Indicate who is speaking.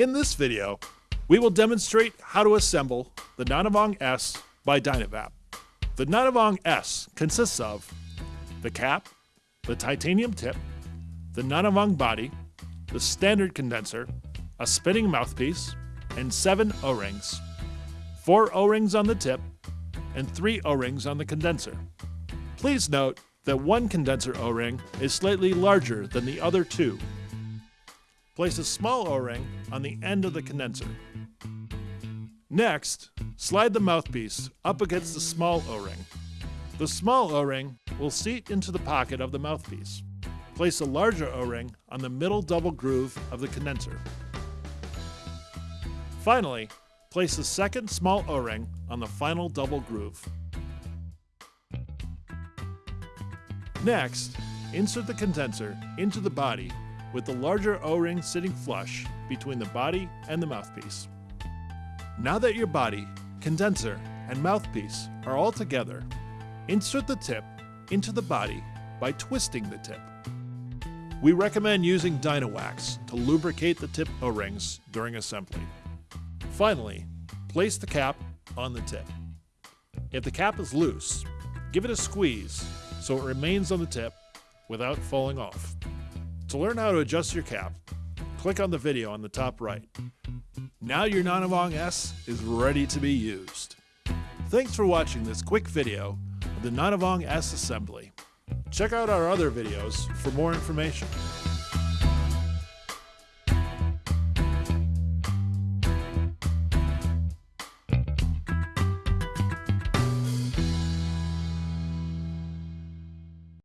Speaker 1: In this video, we will demonstrate how to assemble the NonaVong S by Dynavap. The NonaVong S consists of the cap, the titanium tip, the NonaVong body, the standard condenser, a spinning mouthpiece, and seven O-rings. Four O-rings on the tip, and three O-rings on the condenser. Please note that one condenser O-ring is slightly larger than the other two. Place a small O-ring on the end of the condenser. Next, slide the mouthpiece up against the small O-ring. The small O-ring will seat into the pocket of the mouthpiece. Place a larger O-ring on the middle double groove of the condenser. Finally, place the second small O-ring on the final double groove. Next, insert the condenser into the body with the larger O-ring sitting flush between the body and the mouthpiece. Now that your body, condenser, and mouthpiece are all together, insert the tip into the body by twisting the tip. We recommend using Dynawax to lubricate the tip O-rings during assembly. Finally, place the cap on the tip. If the cap is loose, give it a squeeze so it remains on the tip without falling off. To learn how to adjust your cap, click on the video on the top right. Now your NonaVong S is ready to be used. Thanks for watching this quick video of the NonaVong S assembly. Check out our other videos for more information.